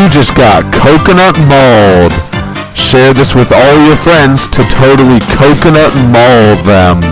You just got coconut mauled. Share this with all your friends to totally coconut maul them.